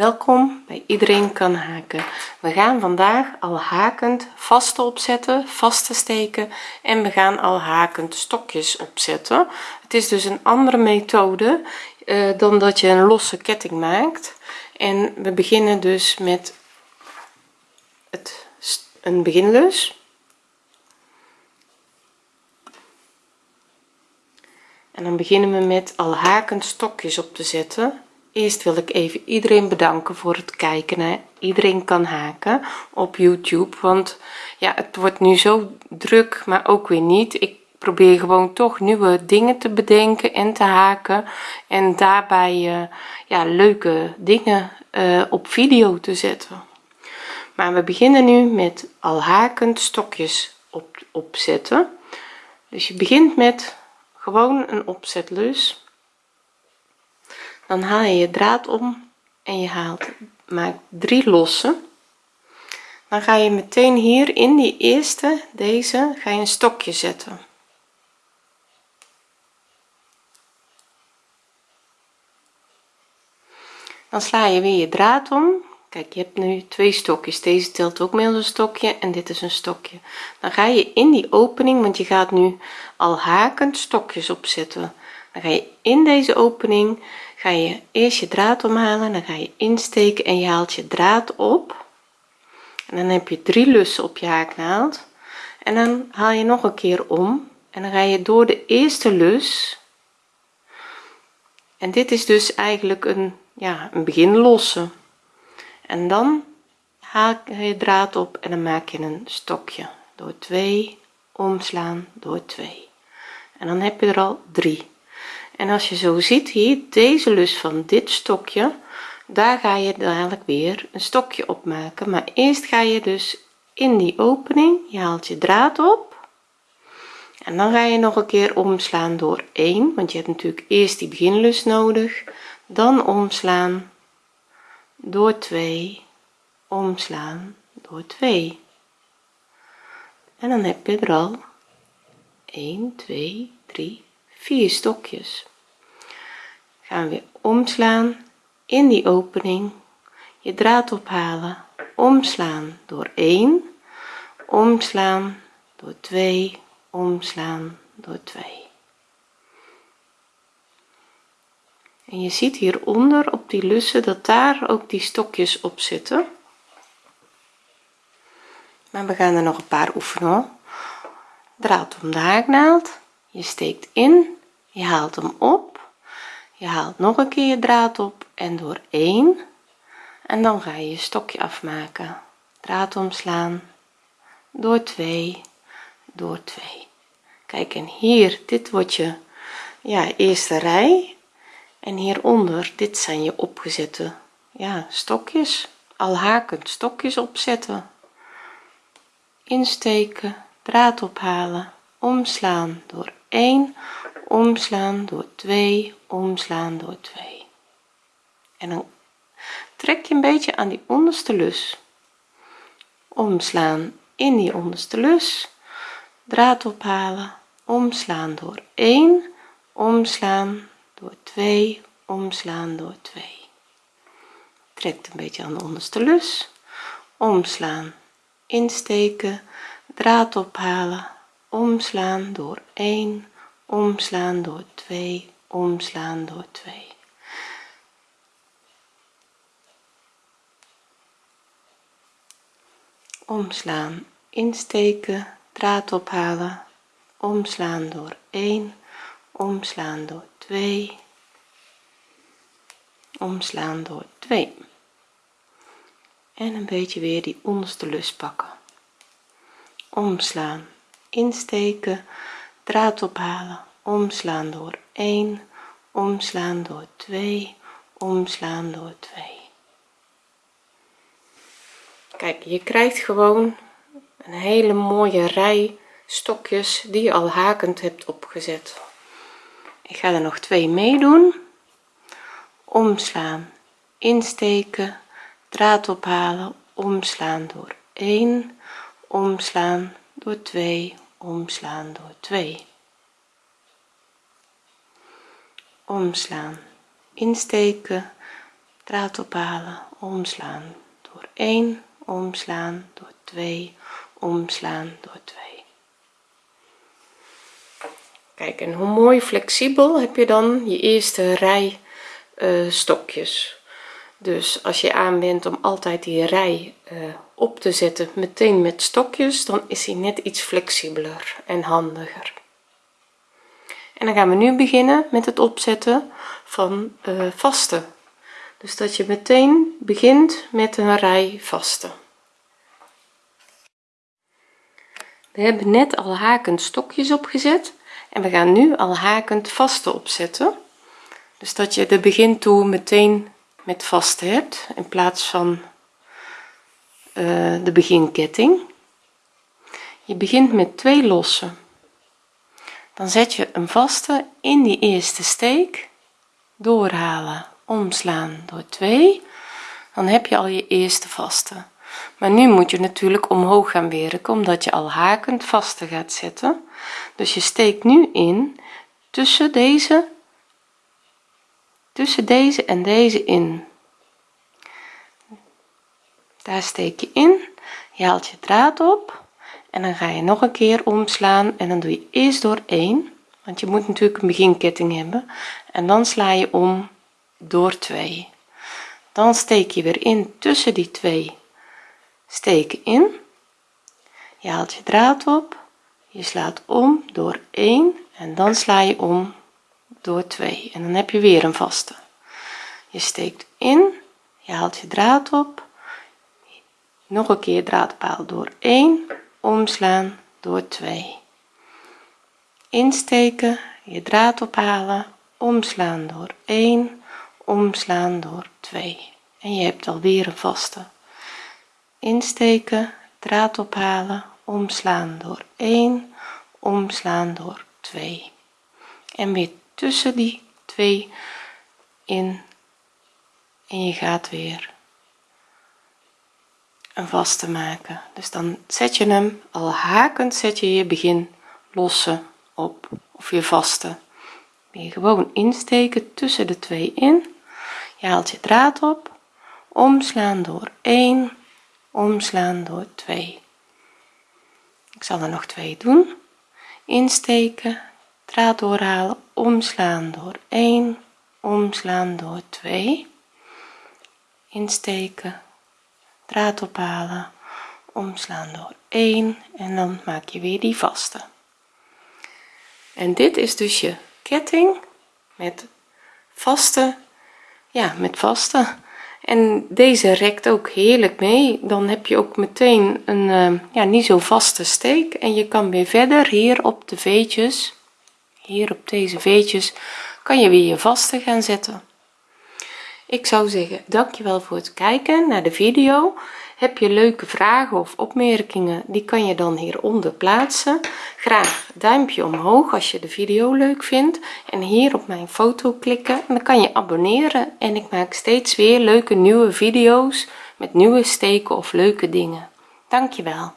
welkom bij iedereen kan haken. We gaan vandaag al hakend vaste opzetten vaste steken en we gaan al hakend stokjes opzetten. Het is dus een andere methode uh, dan dat je een losse ketting maakt. En we beginnen dus met het een beginlus en dan beginnen we met al hakend stokjes op te zetten eerst wil ik even iedereen bedanken voor het kijken hè. iedereen kan haken op youtube want ja het wordt nu zo druk maar ook weer niet. Ik probeer gewoon toch nieuwe dingen te bedenken en te haken en daarbij uh, ja leuke dingen uh, op video te zetten. Maar we beginnen nu met al hakend stokjes op opzetten. Dus je begint met gewoon een opzetlus dan haal je je draad om en je haalt maakt drie losse. Dan ga je meteen hier in die eerste deze ga je een stokje zetten. Dan sla je weer je draad om. Kijk je hebt nu twee stokjes. Deze telt ook mee als een stokje en dit is een stokje. Dan ga je in die opening want je gaat nu al hakend stokjes opzetten dan ga je in deze opening ga je eerst je draad omhalen dan ga je insteken en je haalt je draad op. En dan heb je drie lussen op je haaknaald. En dan haal je nog een keer om. En dan ga je door de eerste lus. En dit is dus eigenlijk een ja een begin losse en dan haal je draad op en dan maak je een stokje. Door 2 omslaan door 2 en dan heb je er al drie en als je zo ziet hier deze lus van dit stokje daar ga je dadelijk weer een stokje opmaken maar eerst ga je dus in die opening je haalt je draad op. En dan ga je nog een keer omslaan door 1 want je hebt natuurlijk eerst die beginlus nodig. Dan omslaan door 2 omslaan door 2 en dan heb je er al 1 2 3 4 stokjes. Gaan we weer omslaan in die opening. Je draad ophalen omslaan door 1 omslaan door 2 omslaan door 2 en je ziet hieronder op die lussen dat daar ook die stokjes op zitten. Maar we gaan er nog een paar oefenen draad om de haaknaald je steekt in je haalt hem op je haalt nog een keer je draad op en door 1 en dan ga je je stokje afmaken. Draad omslaan door 2 door 2 kijk en hier dit wordt je ja eerste rij. En hieronder dit zijn je opgezette ja stokjes. Al hakend stokjes opzetten. Insteken draad ophalen omslaan door 1 omslaan door 2 omslaan door 2 en dan trek je een beetje aan die onderste lus. Omslaan in die onderste lus. Draad ophalen. Omslaan door 1 omslaan door 2 omslaan door 2 trekt een beetje aan de onderste lus. Omslaan insteken draad ophalen omslaan door 1 omslaan door 2 omslaan door 2 omslaan insteken draad ophalen. Omslaan door 1 omslaan door 2 omslaan door 2 en een beetje weer die onderste lus pakken. Omslaan insteken draad ophalen omslaan door 1 omslaan door 2 omslaan door 2 kijk je krijgt gewoon een hele mooie rij stokjes die je al hakend hebt opgezet. Ik ga er nog twee meedoen. Omslaan insteken draad ophalen omslaan door 1 omslaan door 2 omslaan door 2 omslaan insteken draad ophalen omslaan door 1 omslaan door 2 omslaan door 2 kijk en hoe mooi flexibel heb je dan je eerste rij uh, stokjes dus als je aan om altijd die rij uh, op te zetten meteen met stokjes dan is hij net iets flexibeler en handiger. En dan gaan we nu beginnen met het opzetten van uh, vaste. Dus dat je meteen begint met een rij vaste. We hebben net al hakend stokjes opgezet en we gaan nu al hakend vaste opzetten. Dus dat je de begin toe meteen met vaste hebt in plaats van uh, de beginketting. Je begint met twee lossen. Dan zet je een vaste in die eerste steek doorhalen omslaan door 2 dan heb je al je eerste vaste. Maar nu moet je natuurlijk omhoog gaan werken omdat je al hakend vaste gaat zetten. Dus je steekt nu in tussen deze tussen deze en deze in. Daar steek je in je haalt je draad op en dan ga je nog een keer omslaan en dan doe je eerst door 1 want je moet natuurlijk een beginketting hebben en dan sla je om door 2 dan steek je weer in tussen die twee steken in. Je haalt je draad op je slaat om door 1 en dan sla je om door 2 en dan heb je weer een vaste. Je steekt in je haalt je draad op. Nog een keer draadpaal door 1 omslaan door 2 insteken je draad ophalen omslaan door 1 omslaan door 2 en je hebt alweer een vaste. Insteken draad ophalen omslaan door 1 omslaan door 2 en weer tussen die twee in. En je gaat weer een vaste maken. Dus dan zet je hem al hakend zet je je begin losse op of je vaste. Weer gewoon insteken tussen de twee in. Je haalt je draad op. Omslaan door 1 omslaan door 2 ik zal er nog twee doen. Insteken draad doorhalen omslaan door 1 omslaan door 2 insteken draad ophalen omslaan door 1 en dan maak je weer die vaste. En dit is dus je ketting met vaste ja met vaste. En deze rekt ook heerlijk mee. Dan heb je ook meteen een uh, ja niet zo vaste steek. En je kan weer verder hier op de veetjes hier op deze veetjes kan je weer je vaste gaan zetten. Ik zou zeggen dankjewel voor het kijken naar de video. Heb je leuke vragen of opmerkingen die kan je dan hieronder plaatsen. Graag duimpje omhoog als je de video leuk vindt. En hier op mijn foto klikken en dan kan je abonneren. En ik maak steeds weer leuke nieuwe video's met nieuwe steken of leuke dingen. Dankjewel